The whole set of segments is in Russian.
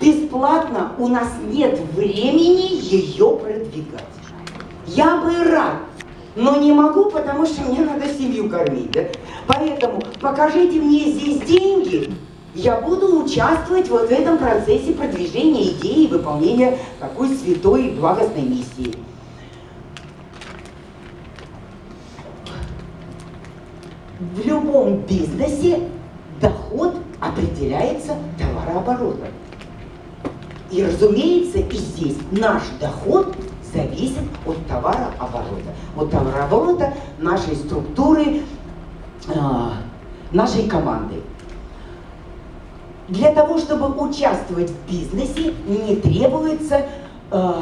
бесплатно у нас нет времени ее продвигать. Я бы рад, но не могу, потому что мне надо семью кормить. Да? Поэтому покажите мне здесь деньги, я буду участвовать вот в этом процессе продвижения идеи и выполнения такой святой и благостной миссии. В любом бизнесе доход определяется товарооборотом. И, разумеется, и здесь наш доход зависит от товарооборота. От товарооборота нашей структуры, э, нашей команды. Для того, чтобы участвовать в бизнесе, не требуется, э,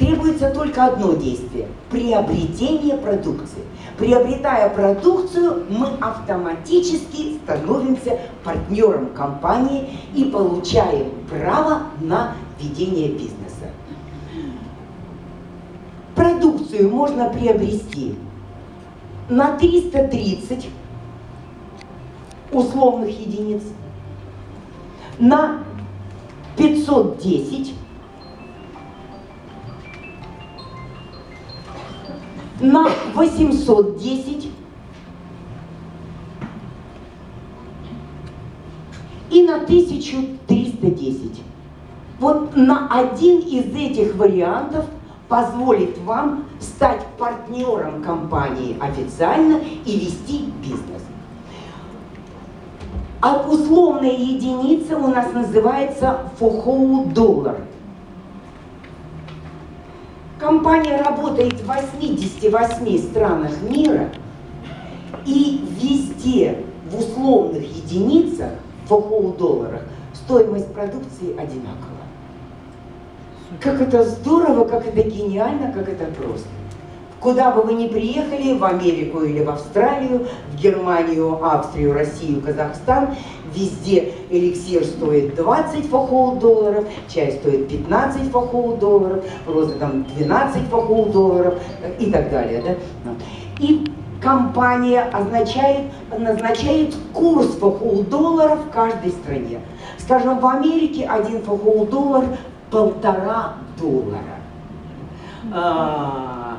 требуется только одно действие – приобретение продукции. Приобретая продукцию, мы автоматически становимся партнером компании и получаем право на ведение бизнеса. Продукцию можно приобрести на 330 условных единиц – на 510 на 810 и на 1310. Вот на один из этих вариантов позволит вам стать партнером компании официально и вести бизнес. А условная единица у нас называется фохоу доллар. Компания работает в 88 странах мира, и везде в условных единицах, фохоу долларах, стоимость продукции одинакова. Как это здорово, как это гениально, как это просто. Куда бы вы ни приехали, в Америку или в Австралию, в Германию, Австрию, Россию, Казахстан, везде эликсир стоит 20 фахоу долларов, чай стоит 15 фахоу долларов, роза там 12 фахоу долларов и так далее. Да? И компания означает, назначает курс фахоу долларов в каждой стране. Скажем, в Америке один фахоу доллар полтора доллара. А,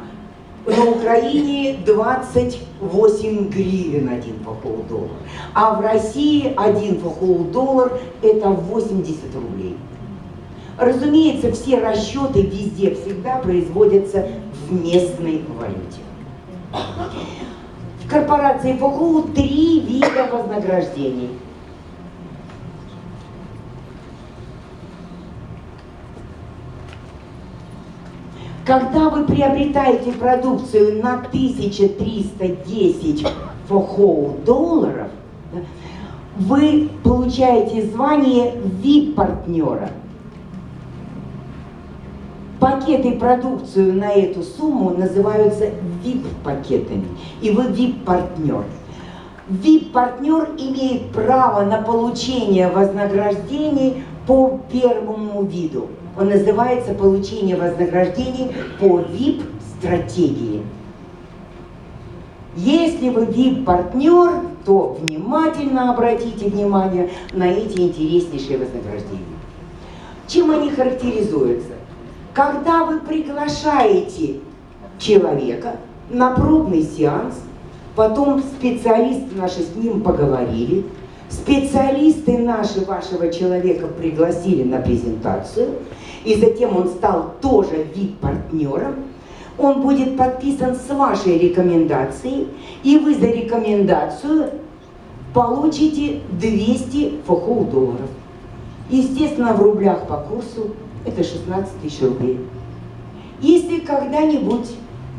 на Украине 28 гривен один фахол доллар, а в России один фахол доллар это 80 рублей. Разумеется, все расчеты везде всегда производятся в местной валюте. В корпорации ФОХУ три вида вознаграждений – Когда вы приобретаете продукцию на 1310 фохоу долларов, вы получаете звание VIP-партнера. Пакеты продукцию на эту сумму называются VIP-пакетами, и вы VIP-партнер. VIP-партнер имеет право на получение вознаграждений по первому виду. Он называется «Получение вознаграждений по VIP-стратегии». Если вы VIP-партнер, то внимательно обратите внимание на эти интереснейшие вознаграждения. Чем они характеризуются? Когда вы приглашаете человека на пробный сеанс, потом специалисты наши с ним поговорили, специалисты наши вашего человека пригласили на презентацию, и затем он стал тоже VIP-партнером, он будет подписан с вашей рекомендацией, и вы за рекомендацию получите 200 фохоу долларов. Естественно, в рублях по курсу это 16 тысяч рублей. Если когда-нибудь,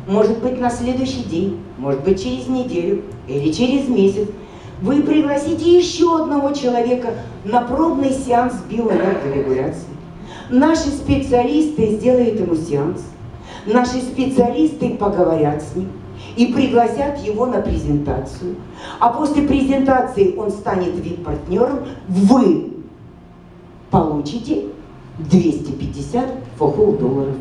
может быть на следующий день, может быть через неделю или через месяц, вы пригласите еще одного человека на пробный сеанс биоэнергорегуляции, Наши специалисты сделают ему сеанс. Наши специалисты поговорят с ним и пригласят его на презентацию. А после презентации он станет вип-партнером. Вы получите 250 фохол долларов.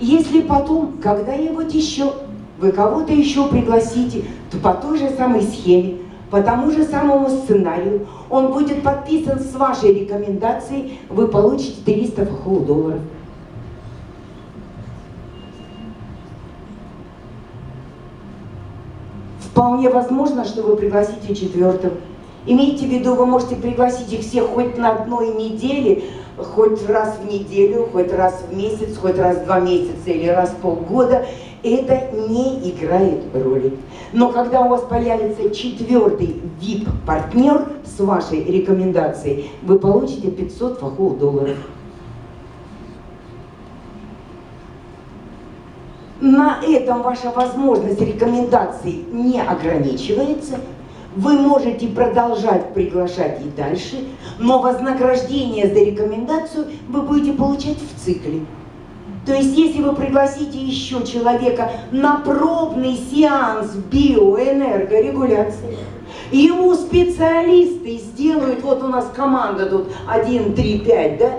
Если потом, когда-нибудь еще, вы кого-то еще пригласите, то по той же самой схеме по тому же самому сценарию, он будет подписан с вашей рекомендацией, вы получите 300 фахул долларов. Вполне возможно, что вы пригласите четвертым. Имейте в виду, вы можете пригласить их всех хоть на одной неделе, хоть раз в неделю, хоть раз в месяц, хоть раз в два месяца или раз в полгода. Это не играет роли. Но когда у вас появится четвертый VIP-партнер с вашей рекомендацией, вы получите 500 фахов долларов. На этом ваша возможность рекомендаций не ограничивается. Вы можете продолжать приглашать и дальше, но вознаграждение за рекомендацию вы будете получать в цикле. То есть, если вы пригласите еще человека на пробный сеанс биоэнергорегуляции, ему специалисты сделают, вот у нас команда тут 1, 3, 5, да?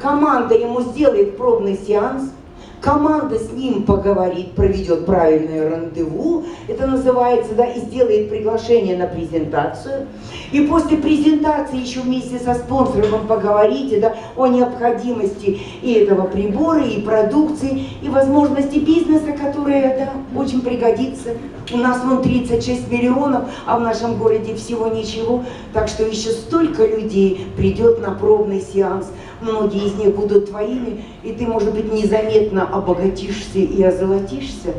Команда ему сделает пробный сеанс – команда с ним поговорит, проведет правильное рандеву, это называется, да, и сделает приглашение на презентацию. И после презентации еще вместе со спонсором поговорите, да, о необходимости и этого прибора, и продукции, и возможности бизнеса, которые, да, очень пригодится. У нас вон 36 миллионов, а в нашем городе всего ничего, так что еще столько людей придет на пробный сеанс многие из них будут твоими, и ты, может быть, незаметно обогатишься и озолотишься.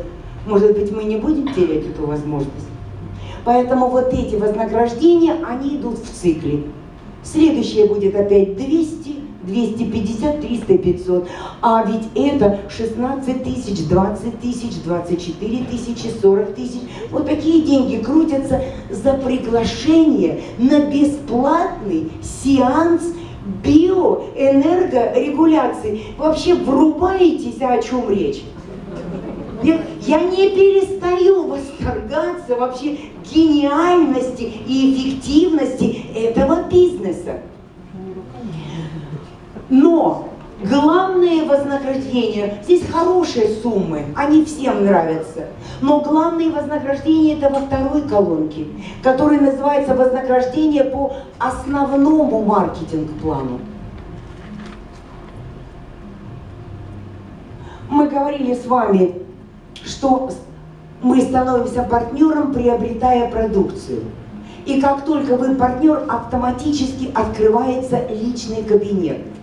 Может быть, мы не будем терять эту возможность. Поэтому вот эти вознаграждения, они идут в цикле. Следующее будет опять 200, 250, 300, 500. А ведь это 16 тысяч, 20 тысяч, 24 тысячи, 40 тысяч. Вот такие деньги крутятся за приглашение на бесплатный сеанс биоэнергорегуляции. Вообще врубаетесь, о чем речь? Я, я не перестаю восторгаться вообще гениальности и эффективности этого бизнеса. Но Главные вознаграждения, здесь хорошие суммы, они всем нравятся. Но главные вознаграждения это во второй колонке, которая называется вознаграждение по основному маркетинг-плану. Мы говорили с вами, что мы становимся партнером, приобретая продукцию. И как только вы партнер, автоматически открывается личный кабинет –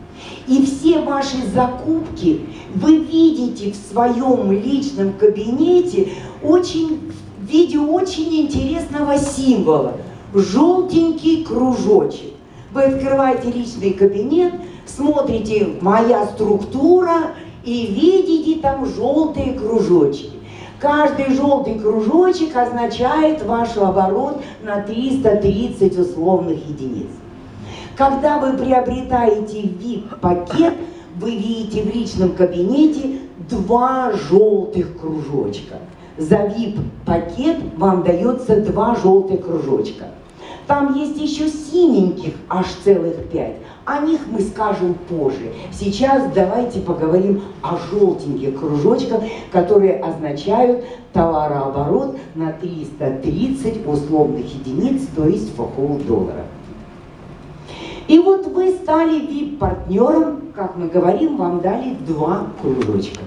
и все ваши закупки вы видите в своем личном кабинете очень, в виде очень интересного символа. Желтенький кружочек. Вы открываете личный кабинет, смотрите «Моя структура» и видите там желтые кружочки. Каждый желтый кружочек означает ваш оборот на 330 условных единиц. Когда вы приобретаете VIP-пакет, вы видите в личном кабинете два желтых кружочка. За VIP-пакет вам дается два желтых кружочка. Там есть еще синеньких, аж целых пять. О них мы скажем позже. Сейчас давайте поговорим о желтеньких кружочках, которые означают товарооборот на 330 условных единиц, то есть фохол долларов. И вот вы стали VIP-партнером, как мы говорим, вам дали два кружочка.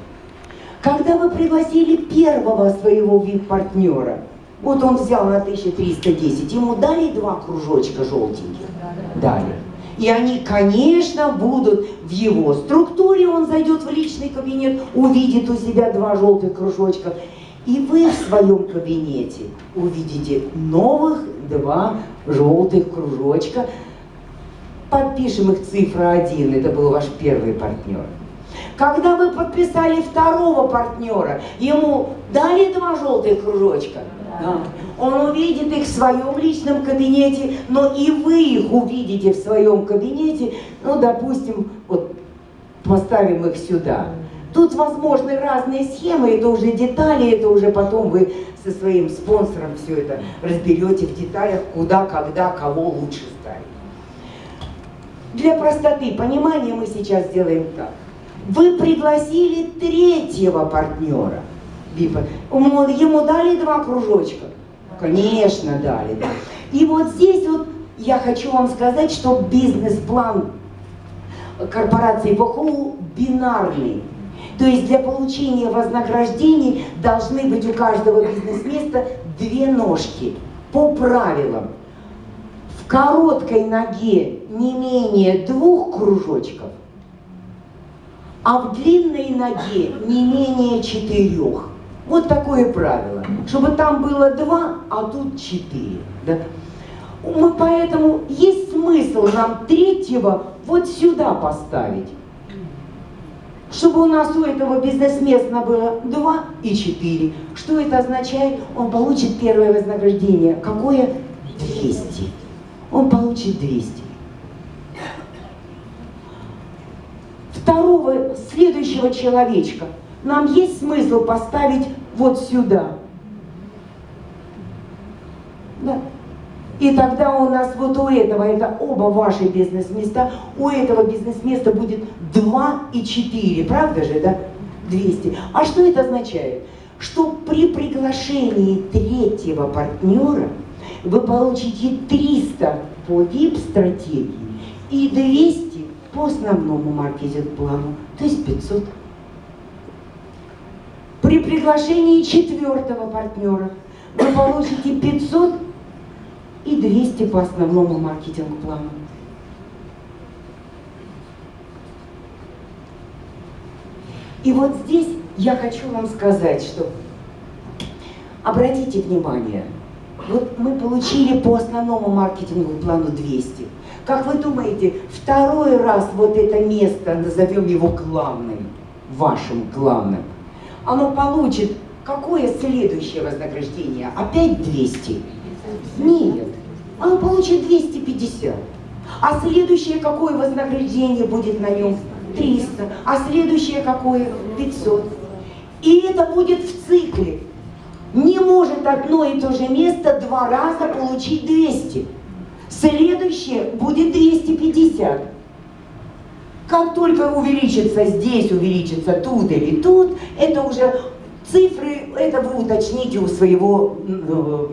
Когда вы пригласили первого своего VIP-партнера, вот он взял на 1310, ему дали два кружочка желтеньких? Дали. И они, конечно, будут в его структуре, он зайдет в личный кабинет, увидит у себя два желтых кружочка. И вы в своем кабинете увидите новых два желтых кружочка, подпишем их цифра 1, это был ваш первый партнер. Когда вы подписали второго партнера, ему дали два желтых кружочка, да. Он увидит их в своем личном кабинете, но и вы их увидите в своем кабинете, ну, допустим, вот поставим их сюда. Тут возможны разные схемы, это уже детали, это уже потом вы со своим спонсором все это разберете в деталях, куда, когда, кого лучше ставить. Для простоты понимания мы сейчас сделаем так. Вы пригласили третьего партнера. Ему дали два кружочка? Конечно, дали. Да. И вот здесь вот я хочу вам сказать, что бизнес-план корпорации ВХУ бинарный. То есть для получения вознаграждений должны быть у каждого бизнес-места две ножки по правилам. В короткой ноге не менее двух кружочков, а в длинной ноге не менее четырех. Вот такое правило, чтобы там было два, а тут четыре. Да? Мы поэтому есть смысл нам третьего вот сюда поставить. Чтобы у нас у этого бизнесмена было 2 и 4. Что это означает? Он получит первое вознаграждение. Какое? 200. Он получит 200. Второго, следующего человечка нам есть смысл поставить вот сюда. Да. И тогда у нас вот у этого, это оба ваши бизнес-места, у этого бизнес-места будет 2 и 4, правда же, да? 200. А что это означает? Что при приглашении третьего партнера вы получите 300 по VIP-стратегии и 200 по основному маркетинг-плану, то есть 500. При приглашении четвертого партнера вы получите 500 и 200 по основному маркетинг-плану. И вот здесь я хочу вам сказать, что обратите внимание, вот мы получили по основному маркетинговому плану 200. Как вы думаете, второй раз вот это место, назовем его главным, вашим главным, оно получит какое следующее вознаграждение? Опять 200? Нет он получит 250. А следующее какое вознаграждение будет на нем? 300. А следующее какое? 500. И это будет в цикле. Не может одно и то же место два раза получить 200. Следующее будет 250. Как только увеличится здесь, увеличится тут или тут, это уже Цифры, это вы уточните у своего э,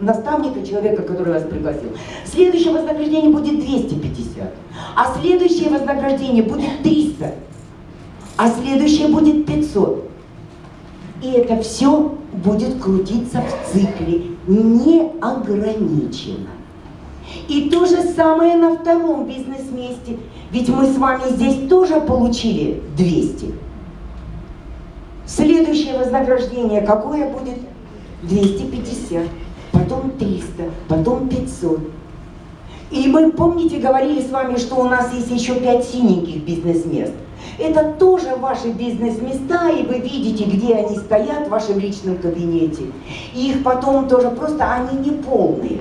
наставника, человека, который вас пригласил. Следующее вознаграждение будет 250, а следующее вознаграждение будет 300, а следующее будет 500. И это все будет крутиться в цикле неограниченно. И то же самое на втором бизнес-месте. Ведь мы с вами здесь тоже получили 200. Следующее вознаграждение какое будет? 250, потом 300, потом 500. И мы, помните, говорили с вами, что у нас есть еще 5 синеньких бизнес-мест. Это тоже ваши бизнес-места, и вы видите, где они стоят в вашем личном кабинете. И их потом тоже просто, они не полные.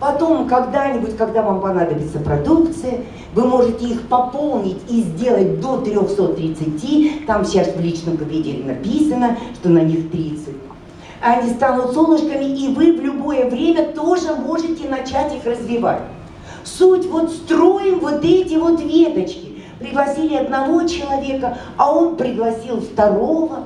Потом, когда-нибудь, когда вам понадобится продукция, вы можете их пополнить и сделать до 330. Там сейчас в личном кабинете написано, что на них 30. Они станут солнышками, и вы в любое время тоже можете начать их развивать. Суть вот строим вот эти вот веточки. Пригласили одного человека, а он пригласил второго,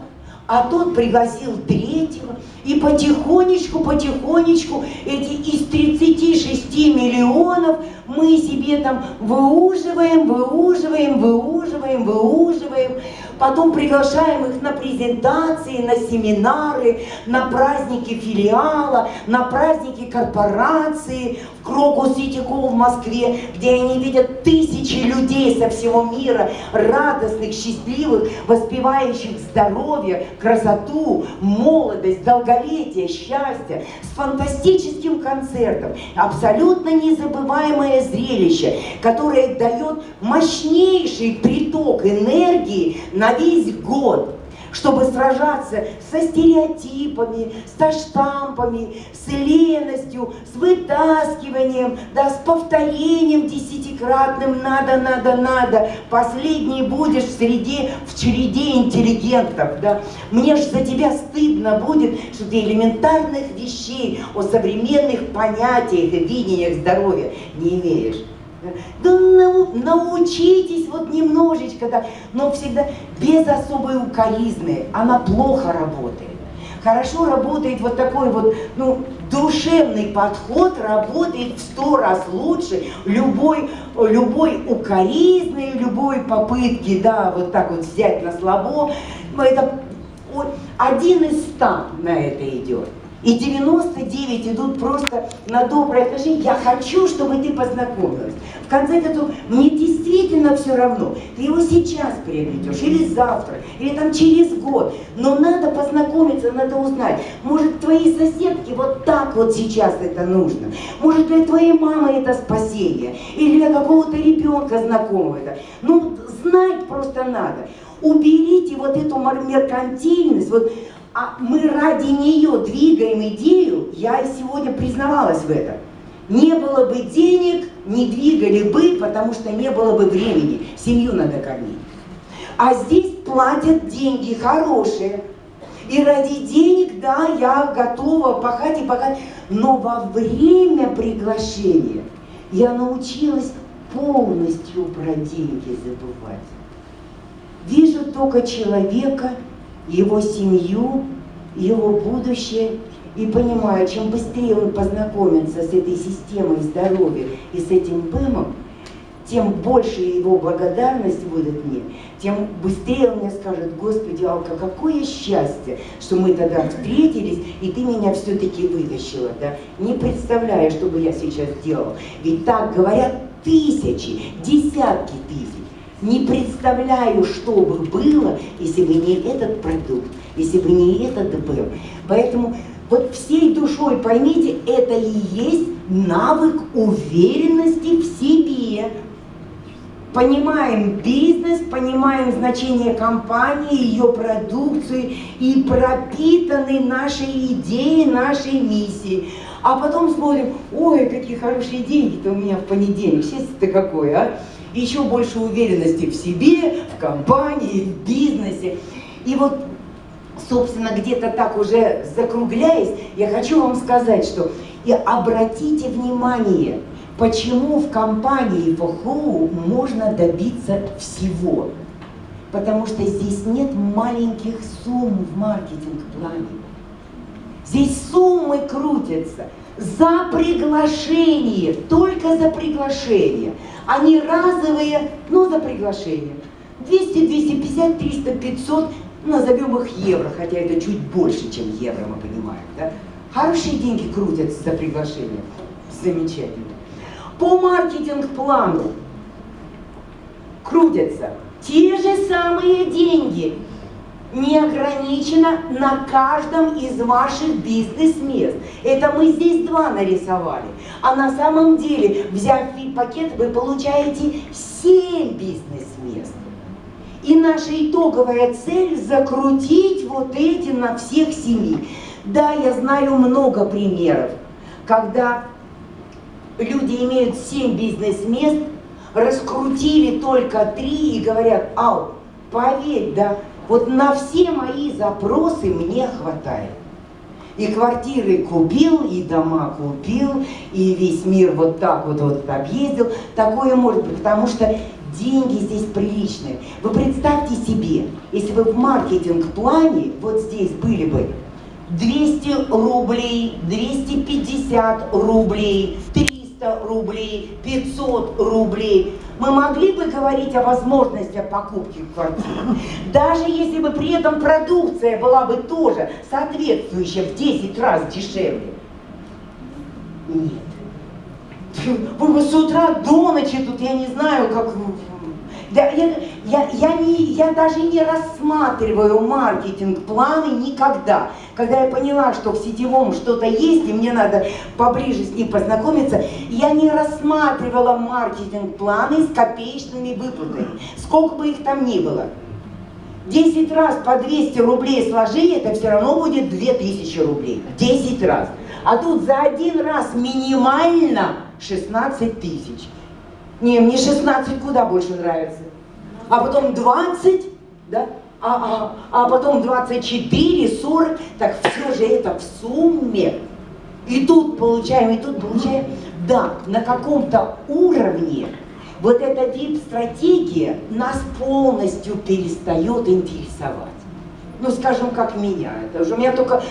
а тот пригласил третьего. И потихонечку, потихонечку эти из 36 миллионов мы себе там выуживаем, выуживаем, выуживаем, выуживаем. Потом приглашаем их на презентации, на семинары, на праздники филиала, на праздники корпорации Крокус Ситико в Москве, где они видят тысячи людей со всего мира, радостных, счастливых, воспевающих здоровье, красоту, молодость, долголетие, счастье, с фантастическим концертом. Абсолютно незабываемое зрелище, которое дает мощнейший приток энергии на весь год, чтобы сражаться со стереотипами, со штампами, с леностью, с вытаскиванием, да, с повторением десятикратным «надо, надо, надо». Последний будешь в среде, в череде интеллигентов, да. Мне ж за тебя стыдно будет, что ты элементарных вещей о современных понятиях и видениях здоровья не имеешь. Да научитесь вот немножечко, да, но всегда без особой укоризны. Она плохо работает. Хорошо работает вот такой вот, ну, душевный подход работает в сто раз лучше любой, любой укоризны, любой попытки, да, вот так вот взять на слабо. Это один из ста на это идет. И 99 идут просто на доброе отношение. Я хочу, чтобы ты познакомилась. В конце концов, мне действительно все равно. Ты его сейчас приобретешь, или завтра, или там через год. Но надо познакомиться, надо узнать. Может, твоей соседке вот так вот сейчас это нужно. Может, для твоей мамы это спасение. Или для какого-то ребенка знакомого. Ну, знать просто надо. Уберите вот эту меркантильность, вот а мы ради нее двигаем идею, я сегодня признавалась в этом. Не было бы денег, не двигали бы, потому что не было бы времени. Семью надо кормить. А здесь платят деньги хорошие. И ради денег, да, я готова пахать и пахать. Но во время приглашения я научилась полностью про деньги забывать. Вижу только человека, его семью, его будущее. И понимаю, чем быстрее он познакомится с этой системой здоровья и с этим БЭМом, тем больше его благодарность будет мне, тем быстрее он мне скажет, Господи, Алка, какое счастье, что мы тогда встретились, и ты меня все-таки вытащила, да? Не представляю, что бы я сейчас делал. Ведь так говорят тысячи, десятки тысяч. Не представляю, что бы было, если бы не этот продукт, если бы не этот ДП. Поэтому вот всей душой поймите, это и есть навык уверенности в себе. Понимаем бизнес, понимаем значение компании, ее продукции и пропитаны нашей идеей, нашей миссией. А потом смотрим, ой, какие хорошие деньги-то у меня в понедельник, счастье-то какое, а? Еще больше уверенности в себе, в компании, в бизнесе. И вот, собственно, где-то так уже закругляясь, я хочу вам сказать, что и обратите внимание, почему в компании ФХУ можно добиться всего. Потому что здесь нет маленьких сумм в маркетинг-плане. Здесь суммы крутятся за приглашение, только за приглашение. Они разовые, но за приглашение. 200, 250, 300, 500, назовем их евро, хотя это чуть больше, чем евро, мы понимаем. Да? Хорошие деньги крутятся за приглашение. Замечательно. По маркетинг-плану крутятся те же самые деньги, не ограничено на каждом из ваших бизнес-мест. Это мы здесь два нарисовали. А на самом деле, взяв пакет, вы получаете 7 бизнес-мест. И наша итоговая цель закрутить вот эти на всех семи. Да, я знаю много примеров, когда люди имеют 7 бизнес-мест, раскрутили только 3 и говорят, ау, поверь, да, вот на все мои запросы мне хватает. И квартиры купил, и дома купил, и весь мир вот так вот, вот объездил. Такое может быть, потому что деньги здесь приличные. Вы представьте себе, если бы в маркетинг-плане вот здесь были бы 200 рублей, 250 рублей, 300 рублей, 500 рублей, мы могли бы говорить о возможности покупки квартиры. Даже если бы при этом продукция была бы тоже соответствующая в 10 раз дешевле. Нет. Вы бы с утра до ночи тут, я не знаю, как я, я, я, я, не, я даже не рассматриваю маркетинг-планы никогда. Когда я поняла, что в сетевом что-то есть, и мне надо поближе с ним познакомиться, я не рассматривала маркетинг-планы с копеечными выплатами, сколько бы их там ни было. 10 раз по 200 рублей сложи, это все равно будет 2000 рублей. 10 раз. А тут за один раз минимально 16 тысяч. Не, мне 16 куда больше нравится. А потом 20, да? А, а, а потом 24, 40. Так все же это в сумме. И тут получаем, и тут получаем. Да, на каком-то уровне вот эта вип-стратегия нас полностью перестает интересовать. Ну, скажем, как меня. Это уже у меня только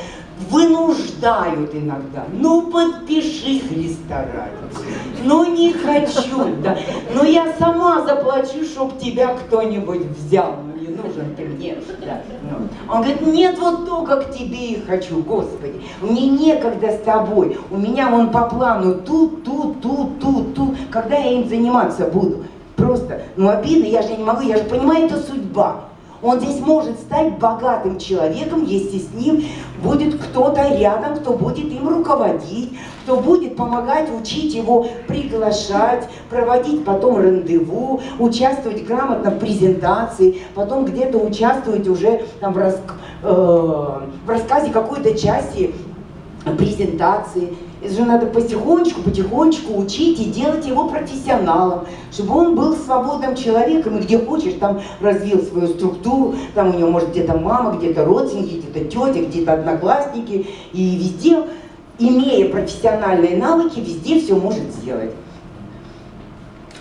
вынуждают иногда. Ну, подпиши, Христа ради. Ну, не хочу, да. Но я сама заплачу, чтоб тебя кто-нибудь взял. Ну, не нужен ты мне. Да. Ну. Он говорит, нет, вот только к тебе и хочу, Господи. Мне некогда с тобой. У меня вон по плану тут, тут, тут, тут, тут. Когда я им заниматься буду? Просто, ну, обидно, я же не могу, я же понимаю, это судьба. Он здесь может стать богатым человеком, если с ним будет кто-то рядом, кто будет им руководить, кто будет помогать учить его приглашать, проводить потом рандеву, участвовать грамотно в презентации, потом где-то участвовать уже там, в, рас, э, в рассказе какой-то части презентации. Это же надо потихонечку, потихонечку учить и делать его профессионалом, чтобы он был свободным человеком и где хочешь, там развил свою структуру, там у него может где-то мама, где-то родственники, где-то тетя, где-то одноклассники, и везде, имея профессиональные навыки, везде все может сделать.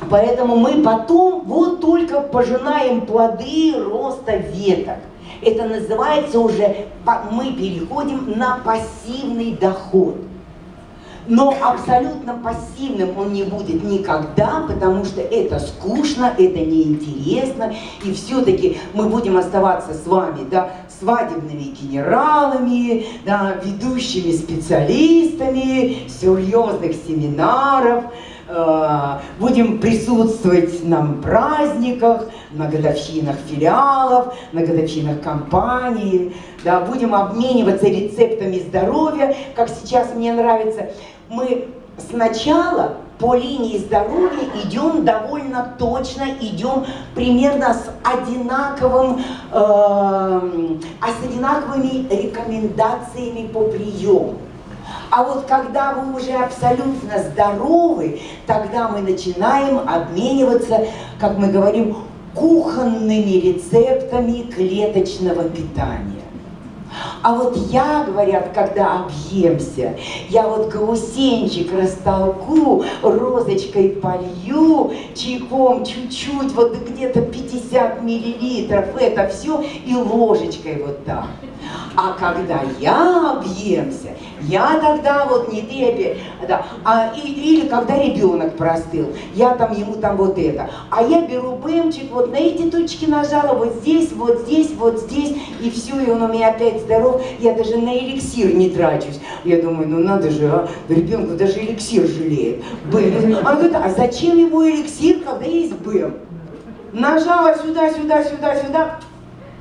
Поэтому мы потом вот только пожинаем плоды роста веток. Это называется уже, мы переходим на пассивный доход. Но абсолютно пассивным он не будет никогда, потому что это скучно, это неинтересно, и все-таки мы будем оставаться с вами, да, свадебными генералами, да, ведущими специалистами серьезных семинаров, Э, будем присутствовать на праздниках, на годовщинах филиалов, на годовщинах компании, да, будем обмениваться рецептами здоровья, как сейчас мне нравится. Мы сначала по линии здоровья идем довольно точно, идем примерно с одинаковым, э, с одинаковыми рекомендациями по приему. А вот когда вы уже абсолютно здоровы, тогда мы начинаем обмениваться, как мы говорим, кухонными рецептами клеточного питания. А вот я, говорят, когда объемся, я вот гаусенчик растолку, розочкой полью, чайком чуть-чуть, вот где-то 50 миллилитров, это все, и ложечкой вот так. А когда я объемся, я тогда вот не ты, да, а, и, или когда ребенок простыл, я там ему там вот это. А я беру бэмчик, вот на эти точки нажала, вот здесь, вот здесь, вот здесь, и все, и он у меня опять здоров. Я даже на эликсир не трачусь. Я думаю, ну надо же, а, ребенку даже эликсир жалеет. Бэм. Он говорит, а зачем ему эликсир, когда есть бэм? Нажала сюда, сюда, сюда, сюда,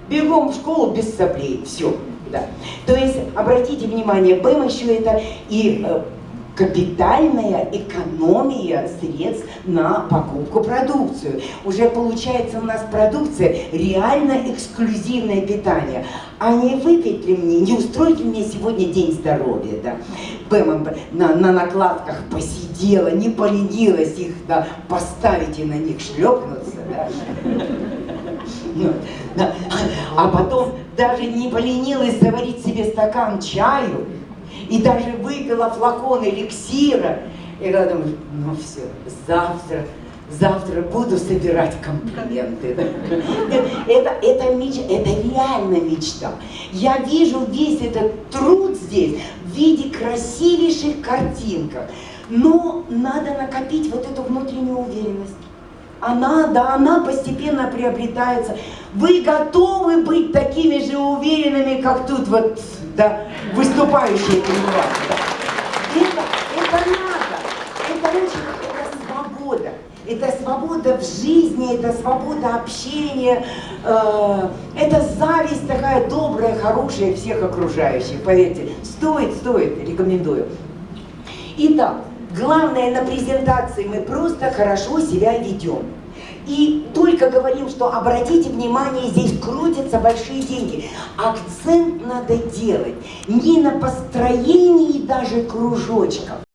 бегом в школу без соплей, все. Да. То есть, обратите внимание, БЭМ еще это и э, капитальная экономия средств на покупку продукцию. Уже получается у нас продукция реально эксклюзивное питание. А не выпить ли мне, не устроить ли мне сегодня день здоровья, да? Бэмом на, на накладках посидела, не поленилась их да, поставить и на них шлепнуться, да? Ну. А потом даже не поленилась заварить себе стакан чаю, и даже выпила флакон эликсира. И я думаю, ну все, завтра, завтра буду собирать комплименты. Это, это, меч, это реально мечта. Я вижу весь этот труд здесь в виде красивейших картинок. Но надо накопить вот эту внутреннюю уверенность она, да, она постепенно приобретается. Вы готовы быть такими же уверенными, как тут вот, да, выступающие вами. Да? Это, это надо. Это очень, это свобода. Это свобода в жизни, это свобода общения, э, это зависть такая добрая, хорошая всех окружающих, поверьте. Стоит, стоит, рекомендую. Итак, Главное, на презентации мы просто хорошо себя ведем. И только говорим, что обратите внимание, здесь крутятся большие деньги. Акцент надо делать не на построении даже кружочков,